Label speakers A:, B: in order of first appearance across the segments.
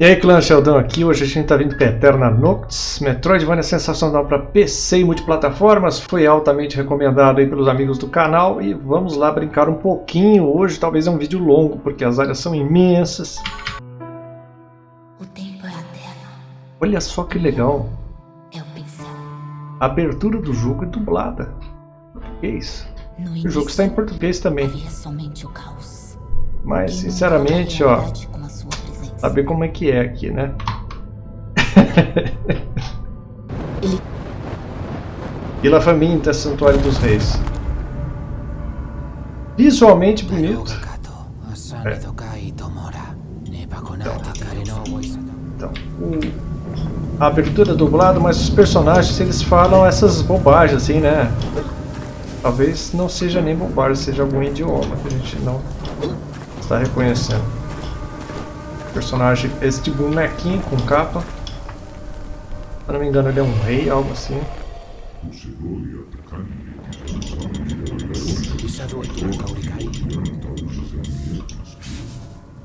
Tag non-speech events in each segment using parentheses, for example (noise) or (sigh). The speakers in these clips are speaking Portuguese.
A: E aí clã Sheldon aqui, hoje a gente está vindo com Eterna Noctis, Metroidvania sensacional para PC e multiplataformas, foi altamente recomendado aí pelos amigos do canal. E vamos lá brincar um pouquinho, hoje talvez é um vídeo longo porque as áreas são imensas.
B: O tempo é eterno.
A: Olha só que legal,
B: É o
A: a abertura do jogo é dublada, português. O jogo está em português também, mas sinceramente ó, saber como é que é aqui né.
B: Ele
A: Vila Faminta, Santuário dos Reis. Visualmente bonito. É. Então, a abertura é dublada, mas os personagens eles falam essas bobagens assim, né? Talvez não seja nem bobagem, seja algum idioma que a gente não está reconhecendo. Personagem, este bonequinho com capa. Se não me engano, ele é um rei, algo assim.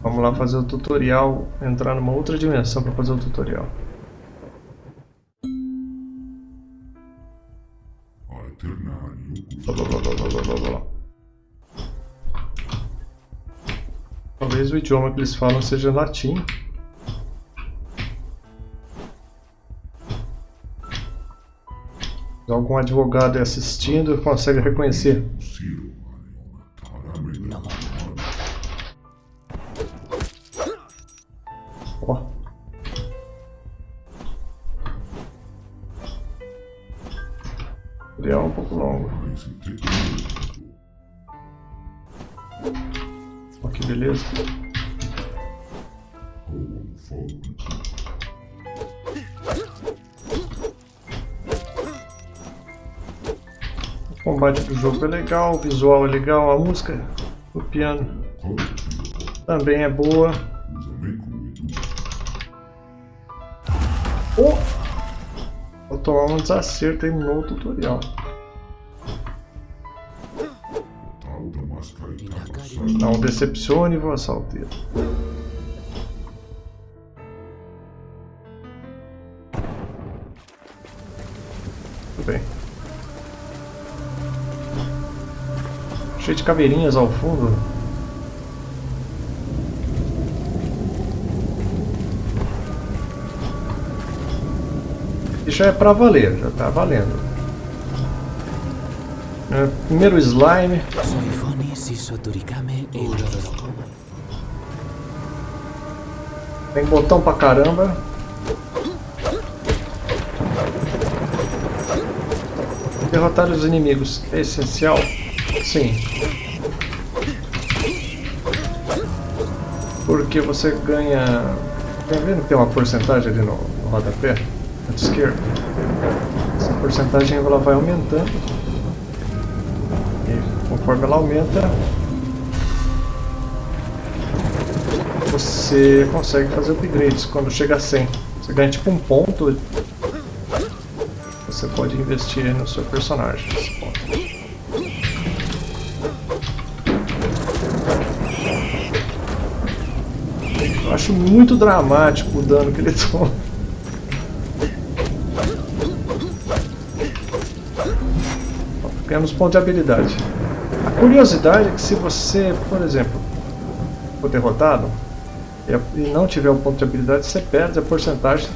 A: Vamos lá fazer o tutorial, entrar numa outra dimensão para fazer o tutorial. Blá, blá, blá. Talvez o idioma que eles falam seja latim. Algum advogado assistindo consegue reconhecer. Ó. É um pouco longo. Que beleza. O combate do jogo é legal, o visual é legal, a música, o piano também é boa. Oh! Vou tomar um desacerto aí no tutorial. Não decepcione vossa alteira. Tudo bem. Cheio de caveirinhas ao fundo. Isso já é pra valer, já tá valendo. É, primeiro slime. Tem botão pra caramba. Derrotar os inimigos é essencial? Sim. Porque você ganha... Tá vendo que tem uma porcentagem ali no, no rodapé? canto esquerdo. Essa porcentagem ela vai aumentando. Conforme ela aumenta, você consegue fazer upgrades quando chega a 100. Você ganha tipo um ponto. Você pode investir no seu personagem. Ponto. Eu acho muito dramático o dano que ele (laughs) toma. ganhamos pontos de habilidade. Curiosidade é que se você, por exemplo, for derrotado e não tiver um ponto de habilidade, você perde a porcentagem.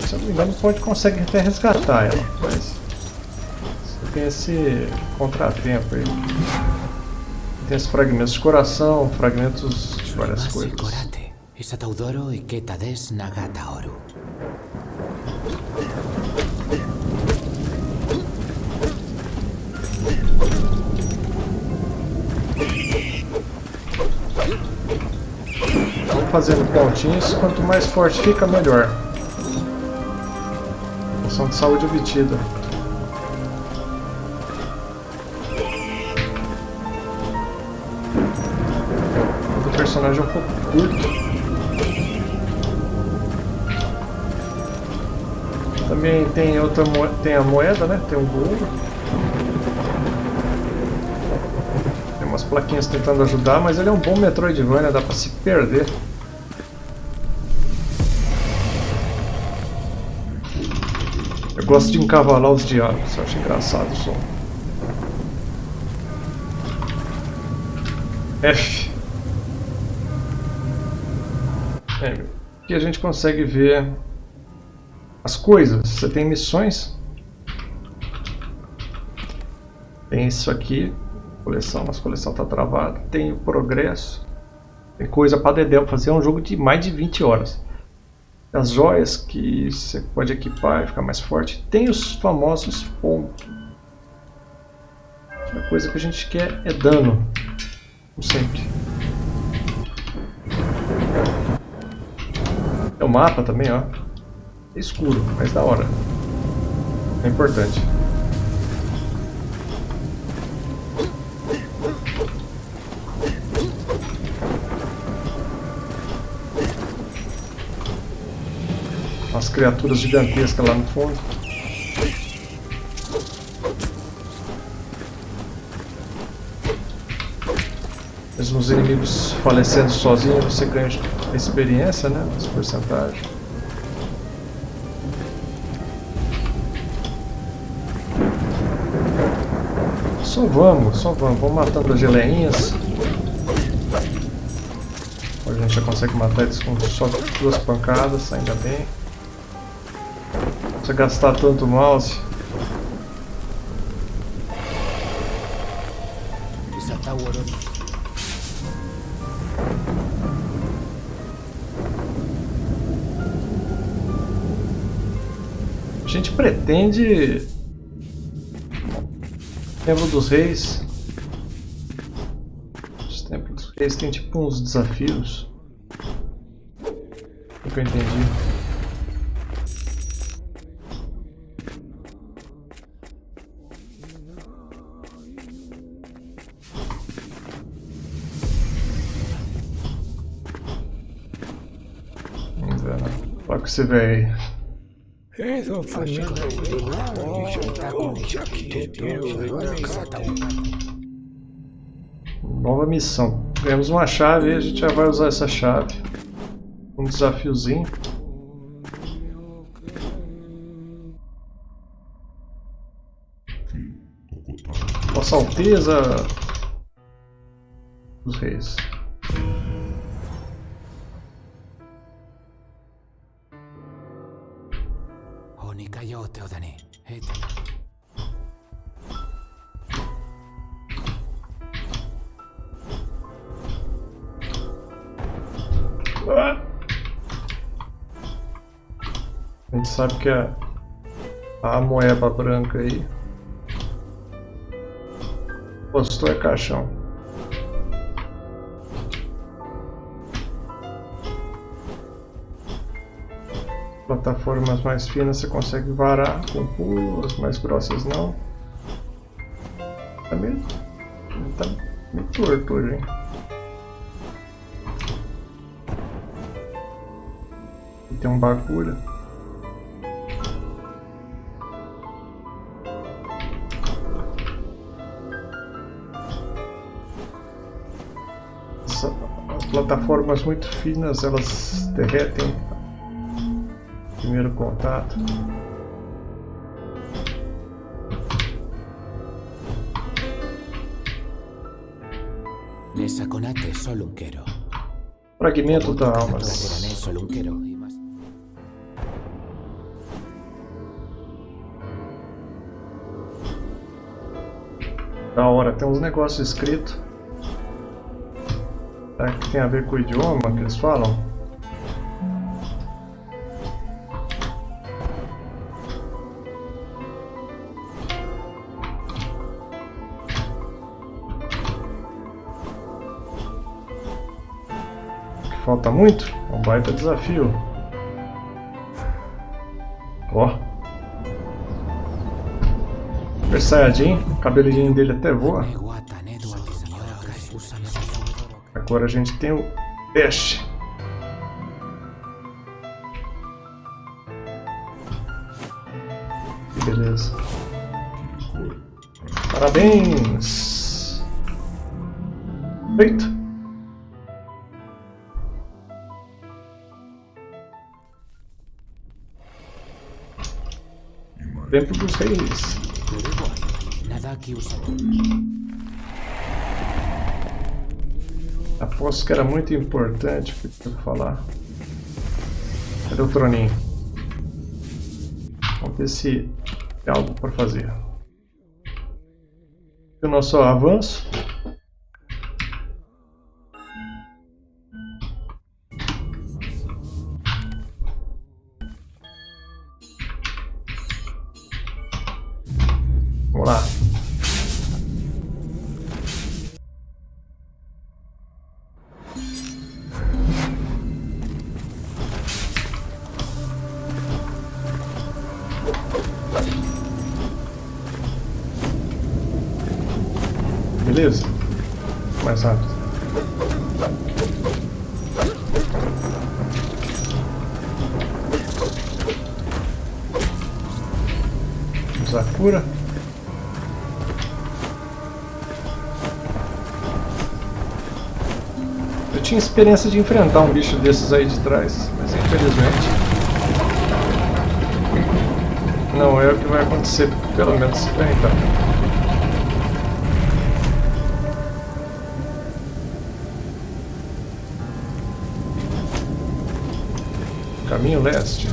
A: Se eu não me engano, pode consegue até resgatar ela, mas você tem esse contratempo aí. Tem esses fragmentos de coração, fragmentos de várias coisas. Fazendo pontinhos, quanto mais forte fica, melhor. Poção de saúde obtida. O personagem é um pouco curto. Também tem outra tem a moeda, né? Tem um ouro. Tem umas plaquinhas tentando ajudar, mas ele é um bom Metroidvania, dá pra se perder. Eu gosto de encavalar os diálogos, acho engraçado o som. F. É, aqui a gente consegue ver as coisas. Você tem missões. Tem isso aqui, coleção, mas coleção está travada. Tem o progresso. Tem coisa para Dedé fazer é um jogo de mais de 20 horas. As joias que você pode equipar e ficar mais forte. Tem os famosos pontos. A coisa que a gente quer é dano. Como sempre. É o mapa também, ó. É escuro, mas da hora. É importante. Criaturas gigantescas lá no fundo. Mesmo os inimigos falecendo sozinhos, você ganha experiência, né? As porcentagens. Só vamos, só vamos. Vamos matando as geleinhas. A gente já consegue matar eles com só duas pancadas, ainda bem. Precisa gastar tanto mouse. A gente pretende Templo dos Reis. Os Templos dos Reis tem tipo uns desafios. O que eu entendi. Aí. Nova missão. Ganhamos uma chave e a gente já vai usar essa chave. Um desafiozinho. Nossa Alteza dos Reis. A gente sabe que a, a moeba branca aí postou é caixão. Plataformas mais finas você consegue varar com pulo, as mais grossas não. Tá meio, tá meio torto hoje, hein? tem um bagulho. as plataformas muito finas, elas derretem primeiro contato. Fragmento da alma. Da hora, tem uns negócios escritos. Será que tem a ver com o idioma que eles falam? Falta muito? É um baita desafio. Ó. Super Saiyajin, o cabelinho dele até voa. Agora a gente tem o Ash. Beleza. Parabéns! Feito! Templo dos Reis.
C: Usa.
A: Aposto que era muito importante o que eu falar. Cadê o troninho? Vamos ver se tem algo para fazer. O nosso avanço. Beleza? Mais rápido. Usar cura. Eu tinha experiência de enfrentar um bicho desses aí de trás, mas infelizmente não é o que vai acontecer, pelo menos se tentar. Caminho leste.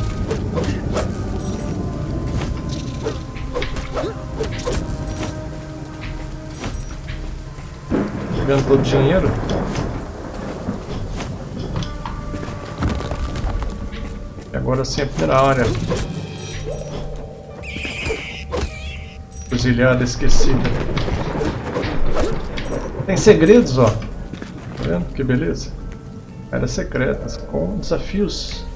A: Pegando todo o dinheiro. E agora sim a primeira área. Cruzilhada esquecida. Tem segredos, ó. Tá vendo? Que beleza. Áreas secretas com desafios.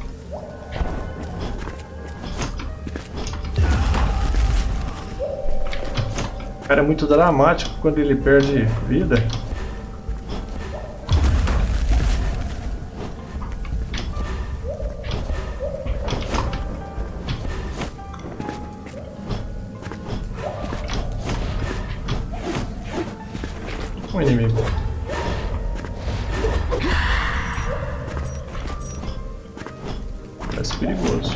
A: Cara é muito dramático quando ele perde vida. Um inimigo. Parece perigoso.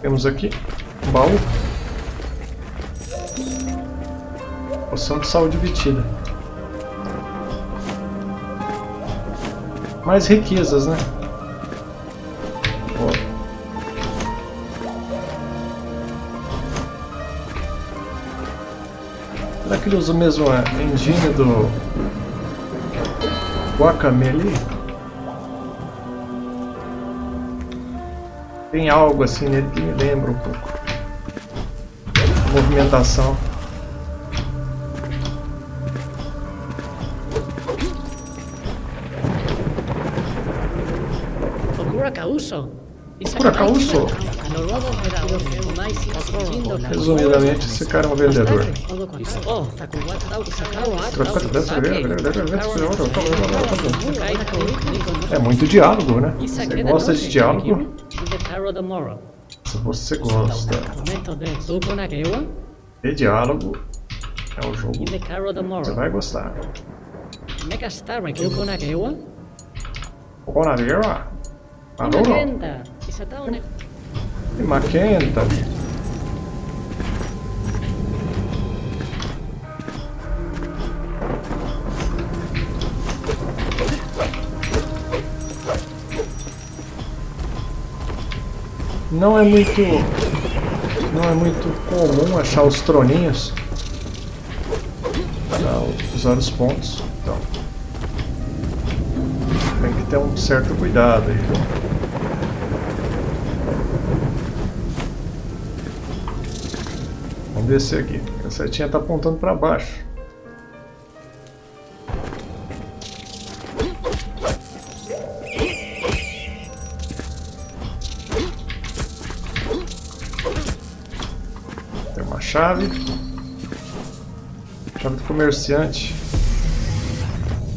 A: Temos aqui um baú. Poção de saúde obtida. Mais riquezas, né? Será que ele usa mesmo a engine do Guacamele? Tem algo assim nele que me lembra um pouco. A movimentação.
D: Kuracauso?
A: Resumidamente, esse cara é um vendedor. É muito diálogo, né? Você gosta de diálogo? Se você gosta de diálogo, é um jogo você vai gostar. Conarewa? Alô? E Maquenta? Não é muito não é muito comum achar os troninhos para usar os pontos. Então tem que ter um certo cuidado aí. Vamos descer aqui. A setinha está apontando para baixo. Tem uma chave. Chave do comerciante.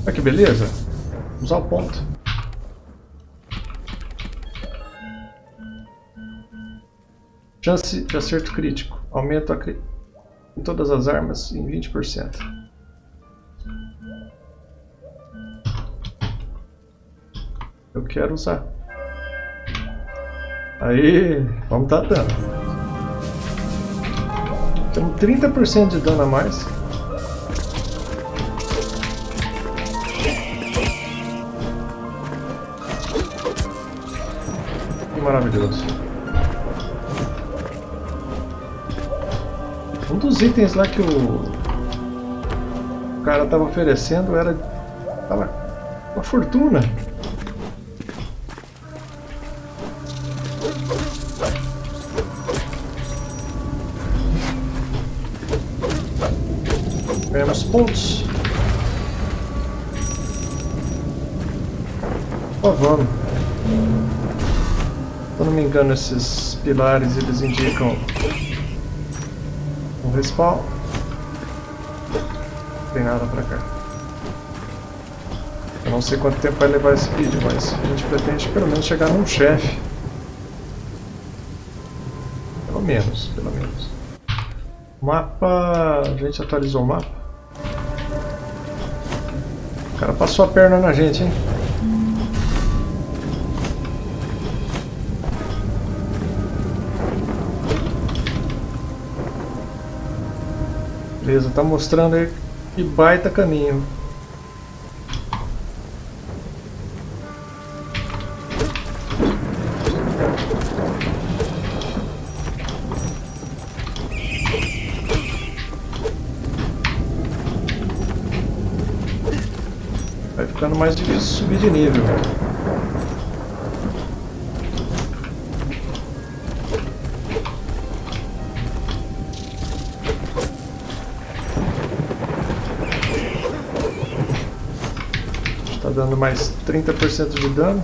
A: Olha que beleza. Vamos ao ponto. Chance de acerto crítico. Aumento a cri... em todas as armas em 20%. Eu quero usar. Aí, vamos dar dano. Temos 30% de dano a mais. Que maravilhoso. Um dos itens lá que o, cara estava oferecendo era tava uma fortuna. Ganhamos pontos. Vamos. Se eu não me engano, esses pilares eles indicam respawn. Não tem nada pra cá. Eu não sei quanto tempo vai levar esse vídeo, mas a gente pretende pelo menos chegar num chefe. Pelo menos, pelo menos. Mapa... a gente atualizou o mapa. O cara passou a perna na gente, hein? Beleza, tá mostrando aí que baita caminho. Vai ficando mais difícil subir de nível. Dando mais 30% de dano.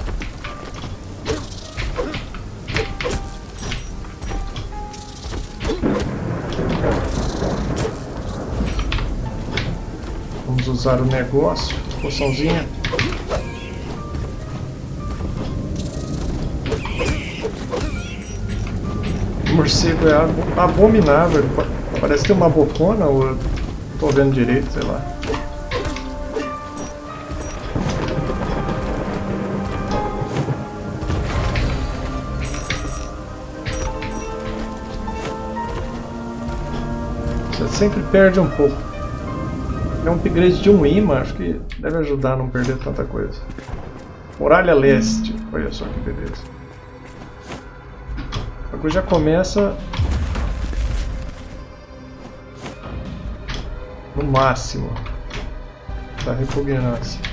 A: Vamos usar o negócio, poçãozinha. O morcego é abo- abominável. pa- Parece ter uma bocona ou eu tô vendo direito, sei lá. Sempre perde um pouco. É um upgrade de um imã, acho que deve ajudar a não perder tanta coisa. Muralha Leste, olha só que beleza. A coisa já começa no máximo da repugnância.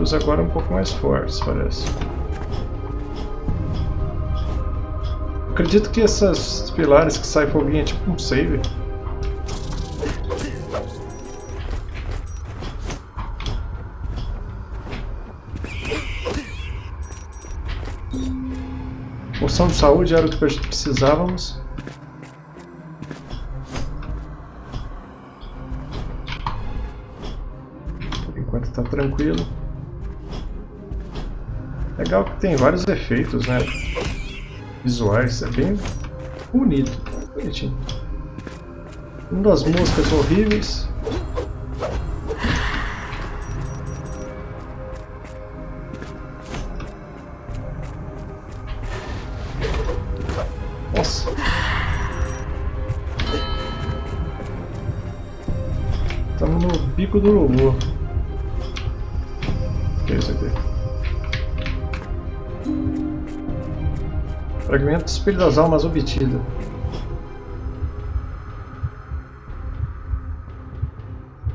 A: Inimigos agora um pouco mais fortes, parece. Acredito que esses pilares que saem foguinho é tipo um save. Poção de saúde era o que precisávamos. Por enquanto tá tranquilo. Legal que tem vários efeitos, né? Visuais, é bem bonito, bonitinho. Uma das músicas horríveis. Nossa. Estamos no bico do urubu. Fragmento do Espelho das Almas obtido.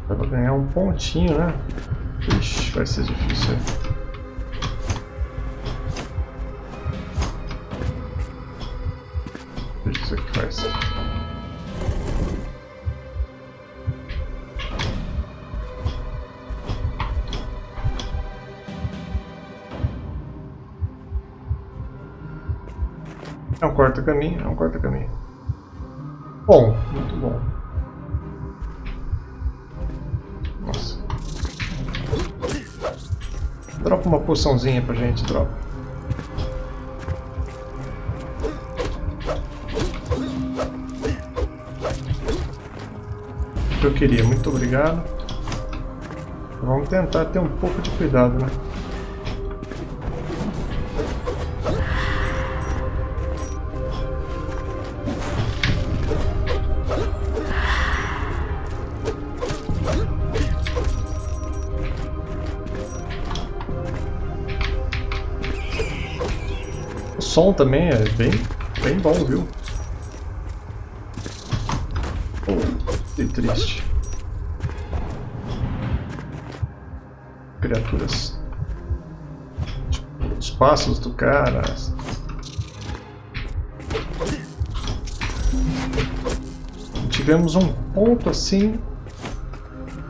A: Dá pra ganhar um pontinho, né? Ixi, vai ser difícil. Um corta-caminho, é um corta-caminho. Bom, muito bom. Nossa. Dropa uma poçãozinha pra gente, dropa. O que eu queria, muito obrigado. Vamos tentar ter um pouco de cuidado, né? Som também é bem, bem bom, viu? Que triste. Criaturas. Tipo, os passos do cara. Tivemos um ponto assim.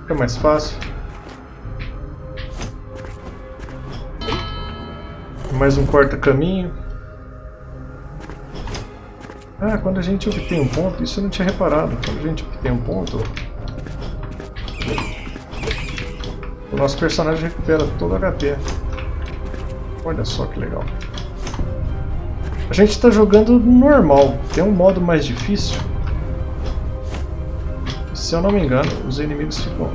A: Fica mais fácil. Mais um corta-caminho. Ah, quando a gente obtém um ponto, isso eu não tinha reparado. Quando a gente obtém um ponto, o nosso personagem recupera todo o HP. Olha só que legal. A gente está jogando normal. Tem um modo mais difícil. Se eu não me engano, os inimigos ficam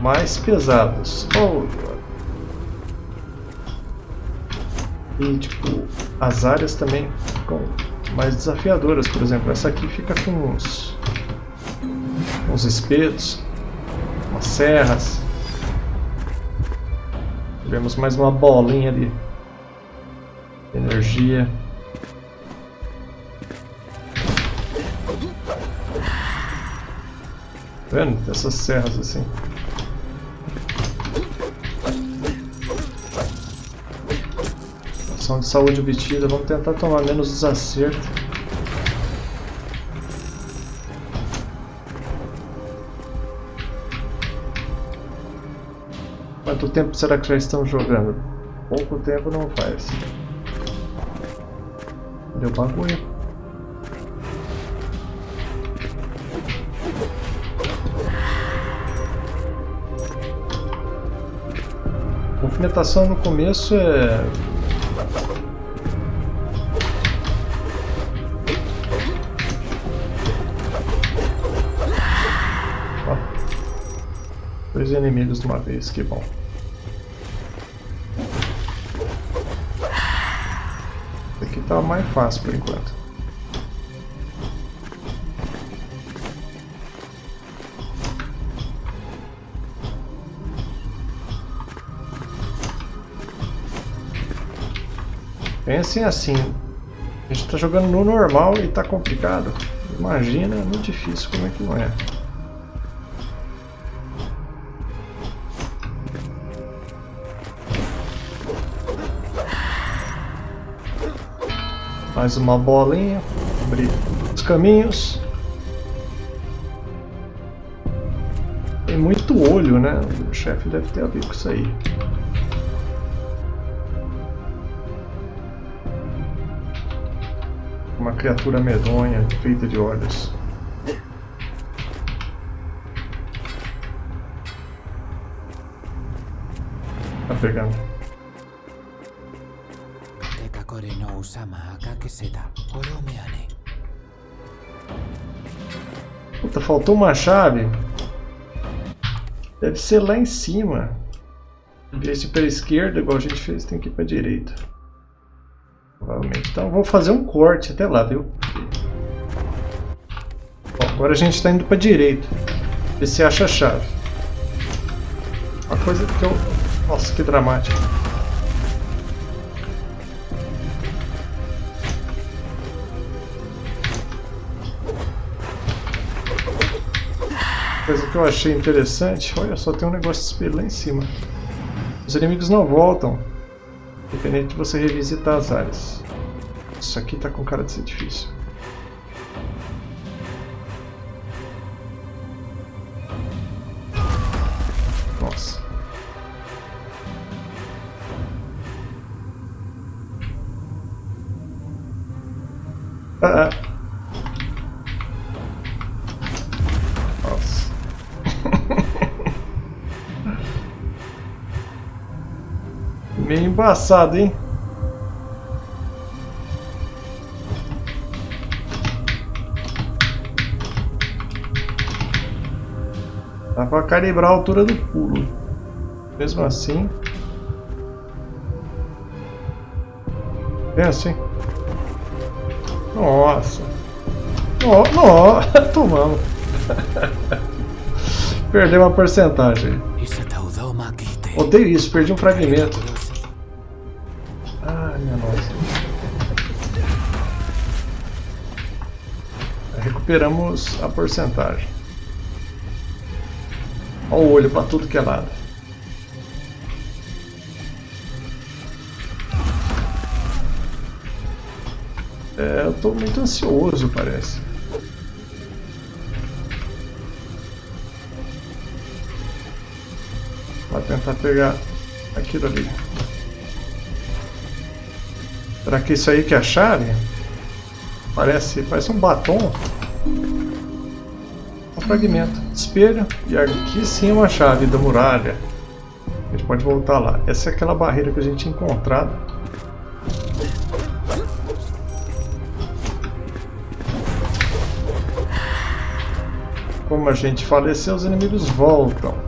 A: mais pesados. Oh. E tipo, as áreas também ficam mais desafiadoras. Por exemplo, essa aqui fica com uns, uns espetos, umas serras. Tivemos mais uma bolinha de energia. Tá vendo? Essas serras assim. De saúde obtida. Vamos tentar tomar menos desacerto. Quanto tempo será que já estão jogando? Pouco tempo não faz. Deu bagulho. Movimentação no começo é Dois inimigos de uma vez, que bom. Aqui tá mais fácil por enquanto. Pensem assim, a gente está jogando no normal e está complicado. Imagina no difícil como é que não é. Mais uma bolinha. Abrir os caminhos. Tem muito olho, né? O chefe deve ter a ver com isso aí. Uma criatura medonha, feita de olhos. Tá pegando.
C: Akakeseta. Oromeane.
A: Puta, faltou uma chave. Deve ser lá em cima. Em vez ir pela esquerda, igual a gente fez, tem que ir pra direita. Provavelmente. Então vou fazer um corte até lá, viu? Bom, agora a gente está indo pra direita. Ver se acha a chave. Uma coisa que eu... Nossa, que dramático. Coisa que eu achei interessante, olha só, tem um negócio de espelho lá em cima. Os inimigos não voltam, independente de você revisitar as áreas. Isso aqui tá com cara de ser difícil. Meio embaçado, hein? Dá pra calibrar a altura do pulo. Mesmo assim... Hein? Nossa! Nossa! Nossa. (laughs) Tomamos! Perdeu uma porcentagem. Odeio isso, perdi um fragmento. Recuperamos a porcentagem. Olha o olho para tudo que é lado. É, eu tô muito ansioso, parece. Vou tentar pegar aquilo ali. Será que isso aí que é a chave? Parece, parece um batom fragmento. Espelho. E aqui sim uma chave da muralha. A gente pode voltar lá. Essa é aquela barreira que a gente tinha encontrado. Como a gente faleceu, os inimigos voltam.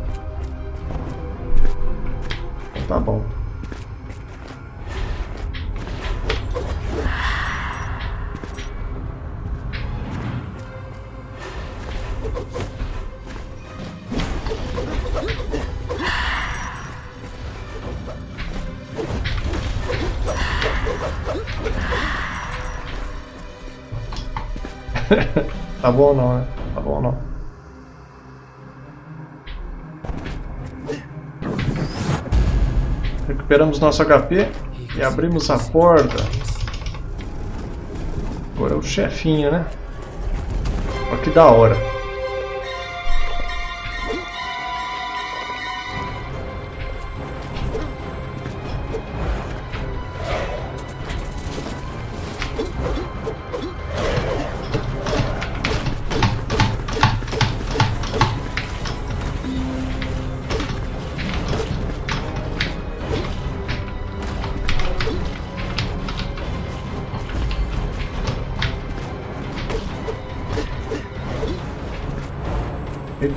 A: Bom não, né? Tá bom não. Recuperamos nosso HP e abrimos a porta. Agora é o chefinho, né? Olha que da hora.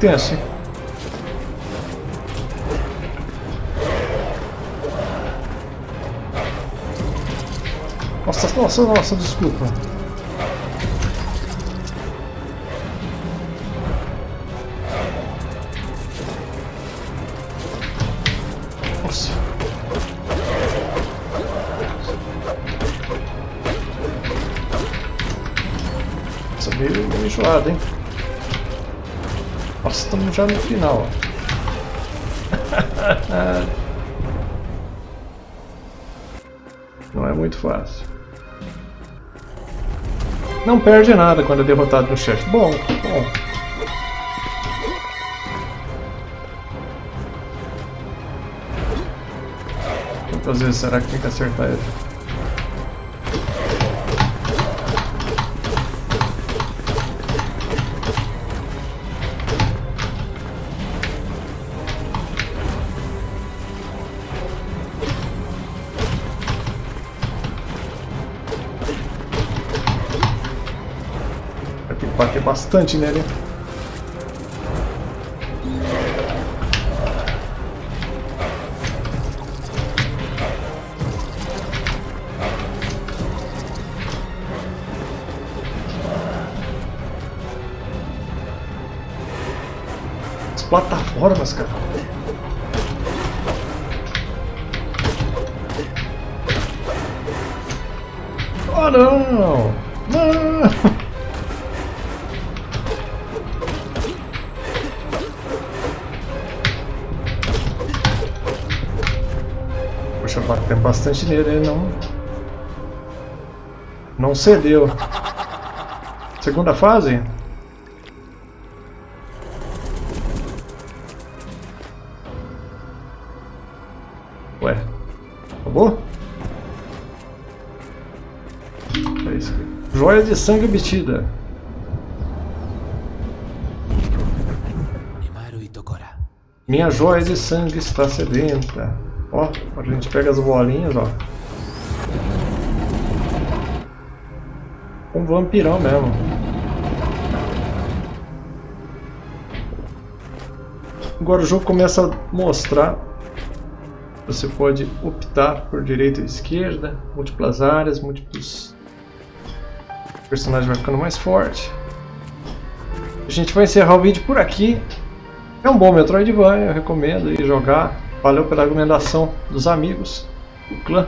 A: Tenso? Nossa, nossa, nossa, desculpa. Nossa. Nossa, meio, meio enjoado, hein? Estamos já no final. (laughs) Não é muito fácil. Não perde nada quando é derrotado no chefe. Bom, bom. Quantas vezes será que tem que acertar ele? Bater bastante nele. As plataformas, cara. Oh não! Não! Bastante nele, ele não... Não cedeu. Segunda fase? Ué, acabou? É isso aqui. Joia de sangue obtida. Minha joia de sangue está sedenta. Ó, a gente pega as bolinhas, ó. Um vampirão mesmo. Agora o jogo começa a mostrar. Você pode optar por direita e esquerda, múltiplas áreas, múltiplos. O personagem vai ficando mais forte. A gente vai encerrar o vídeo por aqui. É um bom Metroidvania, eu recomendo jogar. Valeu pela recomendação dos amigos do clã.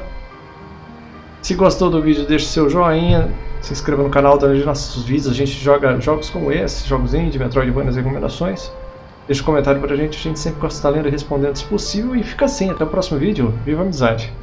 A: Se gostou do vídeo, deixe seu joinha, se inscreva no canal, dá nossos vídeos. A gente joga jogos como esse, jogos indie, Metroidvania, as recomendações. Deixe um comentário pra gente, a gente sempre gosta de estar lendo e respondendo se possível. E fica assim, até o próximo vídeo. Viva a amizade!